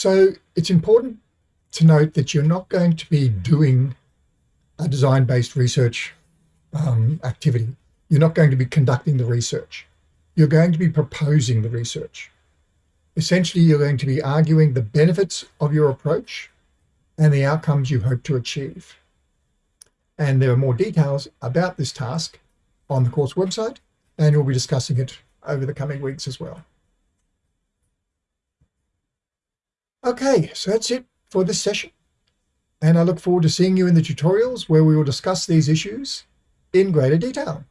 So it's important to note that you're not going to be doing a design-based research um, activity. You're not going to be conducting the research. You're going to be proposing the research. Essentially, you're going to be arguing the benefits of your approach and the outcomes you hope to achieve. And there are more details about this task on the course website, and we'll be discussing it over the coming weeks as well. Okay, so that's it for this session. And I look forward to seeing you in the tutorials where we will discuss these issues in greater detail.